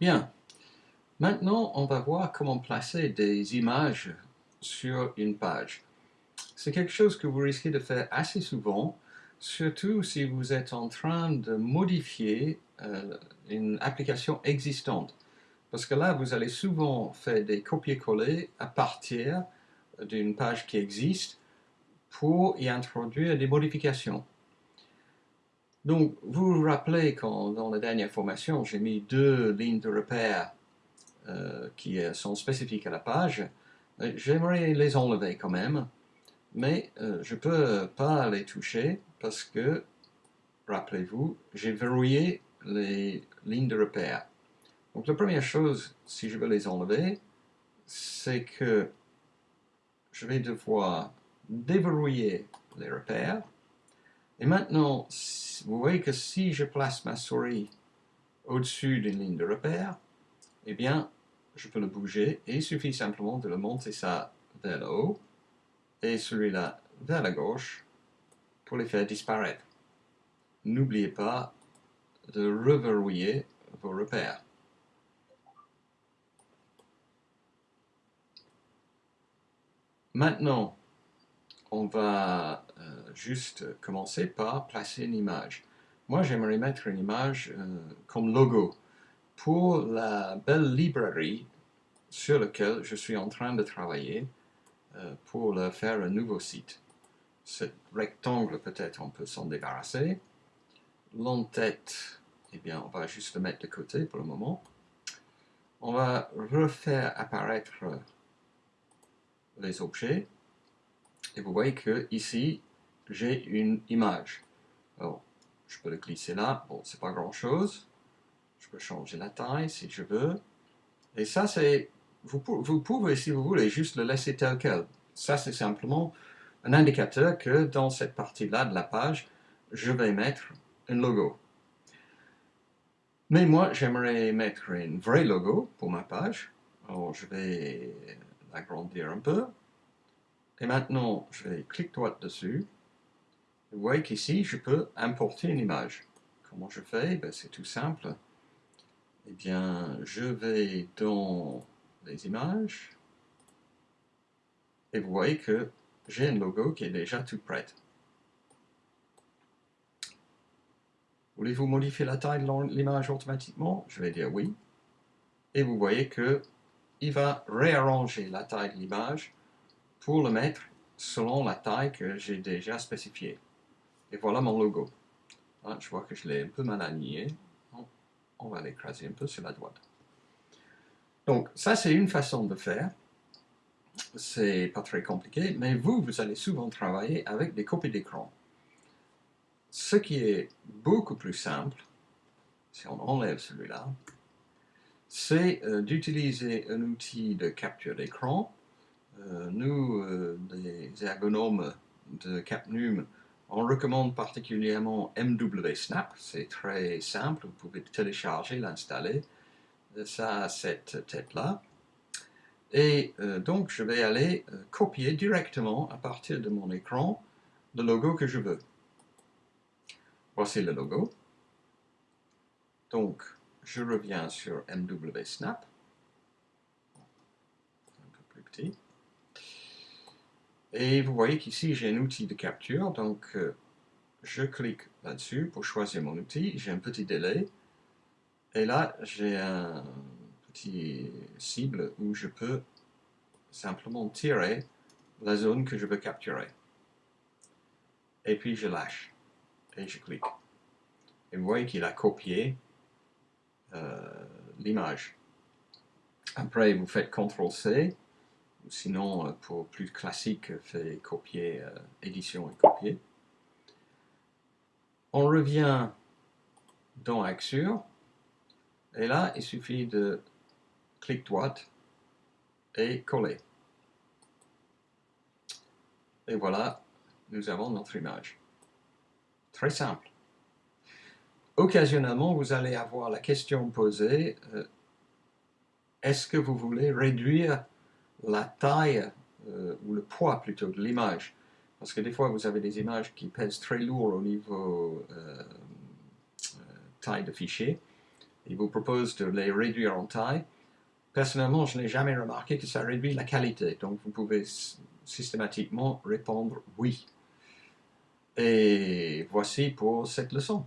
Bien. Maintenant, on va voir comment placer des images sur une page. C'est quelque chose que vous risquez de faire assez souvent, surtout si vous êtes en train de modifier euh, une application existante. Parce que là, vous allez souvent faire des copier-coller à partir d'une page qui existe pour y introduire des modifications. Donc, vous vous rappelez quand dans la dernière formation, j'ai mis deux lignes de repère euh, qui sont spécifiques à la page. Euh, j'aimerais les enlever quand même, mais euh, je ne peux pas les toucher parce que, rappelez-vous, j'ai verrouillé les lignes de repère. Donc la première chose, si je veux les enlever, c'est que je vais devoir déverrouiller les repères. Et maintenant, vous voyez que si je place ma souris au-dessus d'une ligne de repère, eh bien, je peux le bouger et il suffit simplement de le monter ça vers le haut et celui-là vers la gauche pour les faire disparaître. N'oubliez pas de reverrouiller vos repères. Maintenant, on va juste commencer par placer une image. Moi, j'aimerais mettre une image euh, comme logo pour la belle librairie sur laquelle je suis en train de travailler euh, pour faire un nouveau site. Ce rectangle, peut-être, on peut s'en débarrasser. L'entête, eh bien, on va juste le mettre de côté pour le moment. On va refaire apparaître les objets. Et vous voyez que ici, j'ai une image. Alors, je peux le glisser là. Bon, c'est pas grand chose. Je peux changer la taille si je veux. Et ça, c'est... Vous, pouvez, si vous voulez, juste le laisser tel quel. Ça, c'est simplement un indicateur que dans cette partie-là de la page, je vais mettre un logo. Mais moi, j'aimerais mettre un vrai logo pour ma page. Alors, je vais l'agrandir un peu. Et maintenant, je vais cliquer droit dessus. Vous voyez qu'ici, je peux importer une image. Comment je fais? Ben, C'est tout simple. Eh bien, je vais dans les images. Et vous voyez que j'ai un logo qui est déjà tout prêt. Voulez-vous modifier la taille de l'image automatiquement? Je vais dire oui. Et vous voyez que il va réarranger la taille de l'image pour le mettre selon la taille que j'ai déjà spécifiée. Et voilà mon logo. Ah, je vois que je l'ai un peu mal aligné. On va l'écraser un peu sur la droite. Donc, ça, c'est une façon de faire. C'est pas très compliqué, mais vous, vous allez souvent travailler avec des copies d'écran. Ce qui est beaucoup plus simple, si on enlève celui-là, c'est euh, d'utiliser un outil de capture d'écran euh, nous, les euh, ergonomes de CapNum, on recommande particulièrement MW Snap, c'est très simple, vous pouvez télécharger, l'installer. Euh, ça a cette tête-là. Et donc, je vais aller copier directement à partir de mon écran le logo que je veux. Voici le logo. Donc, je reviens sur MW Snap. Un peu plus petit. Et vous voyez qu'ici, j'ai un outil de capture, donc euh, je clique là-dessus pour choisir mon outil, j'ai un petit délai, et là, j'ai un petit cible où je peux simplement tirer la zone que je veux capturer. Et puis je lâche, et je clique. Et vous voyez qu'il a copié euh, l'image. Après, vous faites CTRL-C, sinon euh, pour plus classique, fait copier, euh, édition et copier. On revient dans Axure, et là il suffit de clic droite et coller. Et voilà, nous avons notre image. Très simple. Occasionnellement, vous allez avoir la question posée, euh, est-ce que vous voulez réduire la taille, euh, ou le poids plutôt de l'image. Parce que des fois, vous avez des images qui pèsent très lourd au niveau euh, euh, taille de fichier. il vous propose de les réduire en taille. Personnellement, je n'ai jamais remarqué que ça réduit la qualité, donc vous pouvez systématiquement répondre oui. Et voici pour cette leçon.